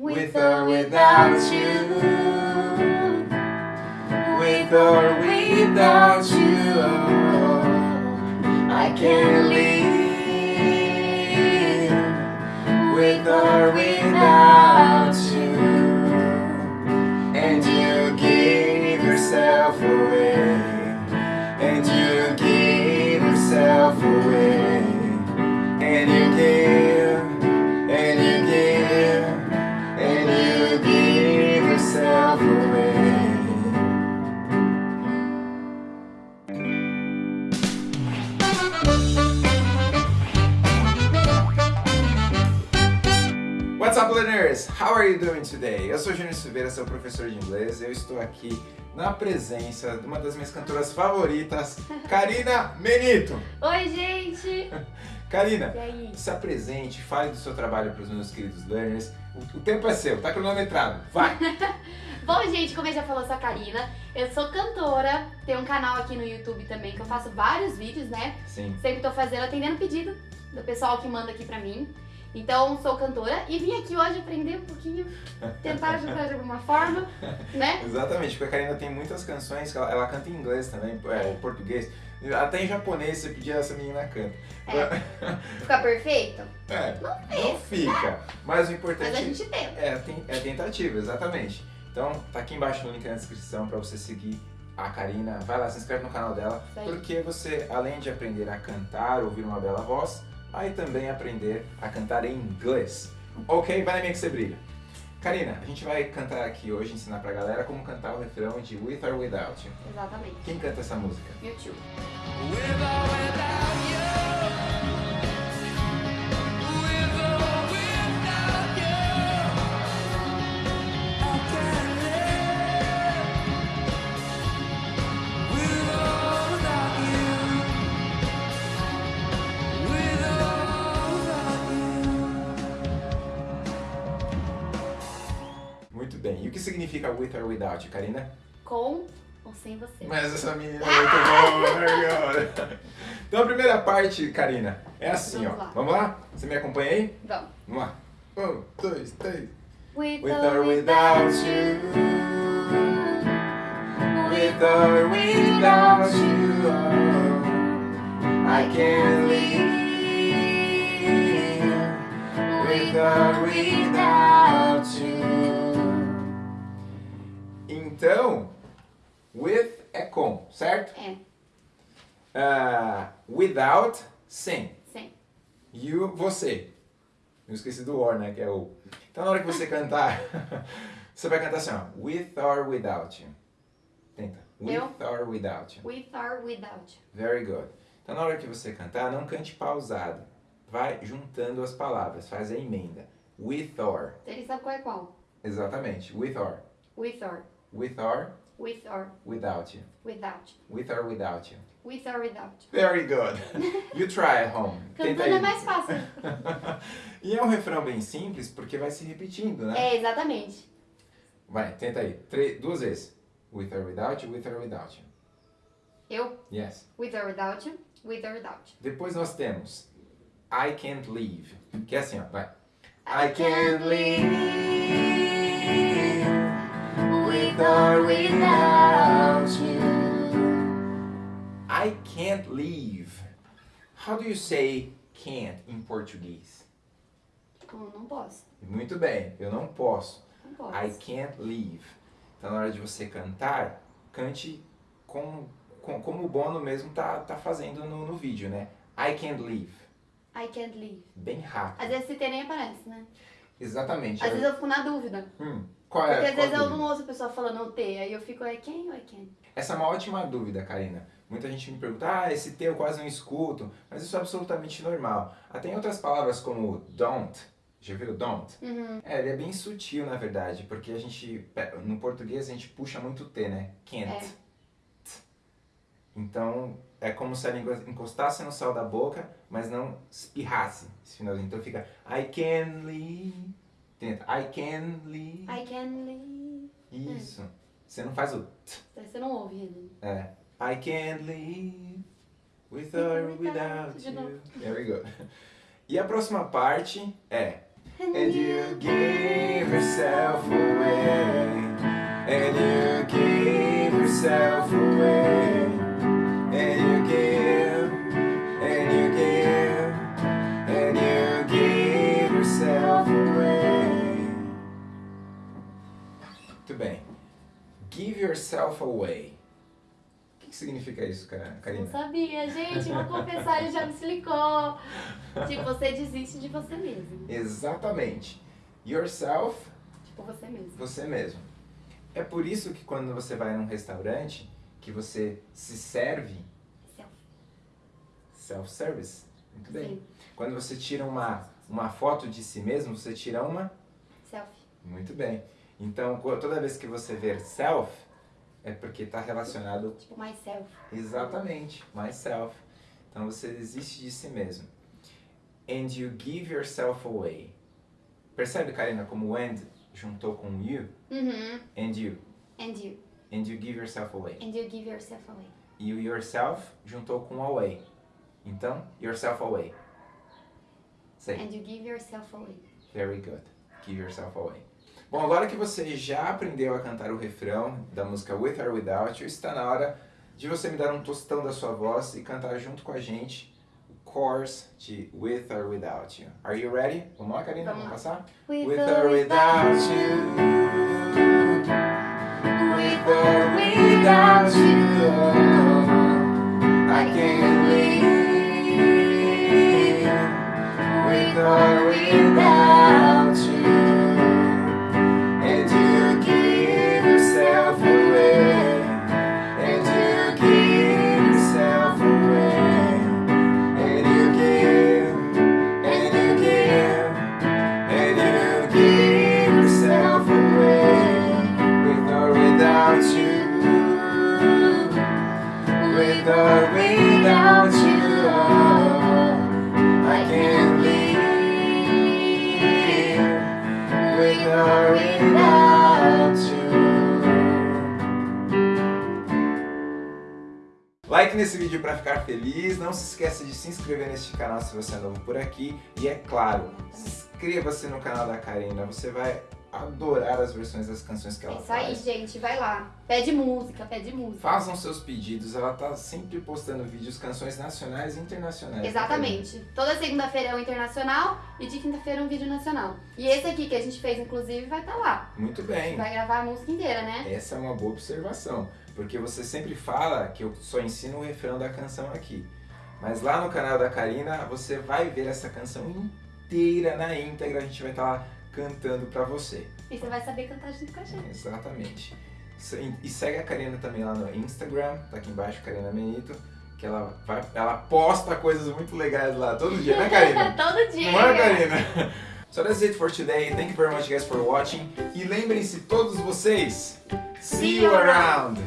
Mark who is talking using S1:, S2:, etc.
S1: With or without you. With or without you. I can't live. With or without learners? How are you doing today? Eu sou Júnior Silveira, seu professor de inglês. Eu estou aqui na presença de uma das minhas cantoras favoritas, Karina Menito.
S2: Oi, gente!
S1: Karina,
S2: E
S1: se apresente, fale do seu trabalho para os meus queridos learners. O, o tempo é seu, tá cronometrado. Vai!
S2: Bom, gente, como eu já falou, eu sou a Karina. Eu sou cantora, tenho um canal aqui no YouTube também que eu faço vários vídeos, né?
S1: Sim.
S2: Sempre tô fazendo, atendendo pedido do pessoal que manda aqui pra mim. Então, sou cantora e vim aqui hoje aprender um pouquinho, tentar ajudar de alguma forma, né?
S1: Exatamente, porque a Karina tem muitas canções que ela, ela canta em inglês também, é, português. Até em japonês você pedia essa menina canta.
S2: Ficar perfeito?
S1: É,
S2: Não
S1: não fica. Mas o importante
S2: Mas a gente tenta.
S1: é, tem- é tentativa, exatamente. Então, tá aqui embaixo no link na descrição para você seguir a Karina. Vai lá, se inscreve no canal dela, porque você, além de aprender a cantar, ouvir uma bela voz, vai também aprender a cantar em inglês. Ok? Vai na minha que você brilha. Karina, a gente vai cantar aqui hoje, ensinar pra galera como cantar o refrão de With or Without You.
S2: Exatamente.
S1: Quem canta essa música?
S2: Meu tio.
S3: With or without
S1: E o que significa With or Without Karina?
S2: Com ou sem você.
S1: Mas essa menina é muito boa, cara. Então a primeira parte, Karina, é assim,
S2: Vamos
S1: ó.
S2: lá.
S1: Vamos lá? Você me acompanha aí?
S2: Vamos.
S1: Vamos lá. Um, dois, três.
S2: With,
S1: With or without you. With or without you. I can't live. With or without you. Então, with é com, certo?
S2: É,
S1: Ah, without, sem.
S2: sem.
S1: You, você. Eu esqueci do or, né? Que é o. Então na hora que você cantar, você vai cantar assim, ó. With or without you. Tenta. With
S2: Eu?
S1: or without you.
S2: With or without.
S1: Very good. Então na hora que você cantar, não cante pausado. Vai juntando as palavras, faz a emenda. With or.
S2: Ele sabe qual é qual.
S1: Exatamente. With or.
S2: With or.
S1: With or
S2: With or
S1: without you.
S2: without.
S1: With or without you.
S2: With or without.
S1: Very good. You try at home.
S2: Cantando é mais fácil.
S1: e é um refrão bem simples porque vai se repetindo, né?
S2: É, exatamente.
S1: Vai, tenta aí. Três, duas vezes. With or without you, with or without you.
S2: Eu,
S1: Yes.
S2: with or without you, with or without you.
S1: Depois nós temos I can't leave. Que é assim, ó. Vai. I can't leave with or without you. I can't leave. How do you say can't in Portuguese?
S2: Não, não posso.
S1: Muito bem, eu não posso.
S2: Não posso.
S1: I can't leave. Então, na hora de você cantar, cante com, com, como o Bono mesmo tá, tá fazendo no, no vídeo, né? I can't leave.
S2: I can't leave.
S1: Bem rápido.
S2: Às vezes se tem nem aparece, né?
S1: Exatamente.
S2: Às vezes eu fico na dúvida.
S1: Hum, qual
S2: Porque
S1: é
S2: às
S1: qual
S2: vezes eu não ouço a pessoa falando T, aí eu fico, I can ou I can?
S1: Essa é uma ótima dúvida, Karina. Muita gente me pergunta, ah, esse T eu quase não escuto, mas isso é absolutamente normal. Até em outras palavras como don't, já viu don't?
S2: Uhum.
S1: É, ele é bem sutil, na verdade, porque a gente, no português a gente puxa muito T, né? Can't.
S2: É.
S1: Então, é como se a língua encostasse no céu da boca, mas não espirrasse esse finalzinho. Então fica I can leave. Tenta. I can leave.
S2: I can leave.
S1: Isso. Você não faz o t.
S2: Você não ouve ele.
S1: É. I can live with or without you. Very good. E a próxima parte é and you give yourself away, and you give yourself away, yourself away. O que que significa isso, Ka-
S2: Não
S1: Karina?
S2: sabia, gente, vou confessar, ele já me explicou. Tipo, você desiste de você mesmo.
S1: Exatamente. Yourself
S2: Tipo, você mesmo.
S1: você mesmo. É por isso que quando você vai num restaurante, que você se serve
S2: Self.
S1: self-service. Muito bem.
S2: Sim,
S1: Quando você tira uma, uma foto de si mesmo, você tira uma.
S2: self.
S1: Muito bem. Então, toda vez que você ver self, é porque está relacionado
S2: Tipo, myself.
S1: exatamente, myself. Então você desiste de si mesmo. And you give yourself away. Percebe, Karina, como and juntou com you?
S2: Uhum.
S1: And you.
S2: And you.
S1: And you give yourself away.
S2: And you give yourself away.
S1: E o yourself juntou com away. Então, yourself away. Say,
S2: And you give yourself away.
S1: very good. Give yourself away. Bom, agora que você já aprendeu a cantar o refrão da música With or Without You, está na hora de você me dar um tostão da sua voz e cantar junto com a gente o chorus de With or Without You. Are you ready? Vamos lá, Karina?
S2: Vamos
S1: passar?
S2: With,
S1: With or without you. With or without you. I can't live. With or without without you. With or without you, I can't live. With or without you. Like nesse vídeo para ficar feliz. Não se esqueça de se inscrever neste canal se você é novo por aqui. E é claro, inscreva-se no canal da Karina. Você vai adorar as versões das canções que
S2: É
S1: ela
S2: isso aí,
S1: faz.
S2: gente. Vai lá. Pede música, pede música.
S1: Façam seus pedidos, ela tá sempre postando vídeos, canções nacionais e internacionais. né,
S2: Exatamente. Toda segunda-feira é um internacional e de quinta-feira é um vídeo nacional. E esse aqui que a gente fez, inclusive, vai estar lá.
S1: Karina? Muito bem.
S2: Vai gravar a música inteira, né?
S1: Essa é uma boa observação, porque você sempre fala que eu só ensino o refrão da canção aqui. Mas lá no canal da Karina, você vai ver essa canção inteira, na íntegra, a gente vai estar lá cantando pra você.
S2: E você vai saber cantar junto com a gente.
S1: Exatamente. E segue a Karina também lá no Instagram, tá aqui embaixo, Karina Menito, que ela, vai, ela posta coisas muito legais lá todo dia, né Karina?
S2: Todo dia.
S1: Não é, Karina? So that's it for today. Thank you very much guys for watching. E lembrem-se todos vocês, see you around!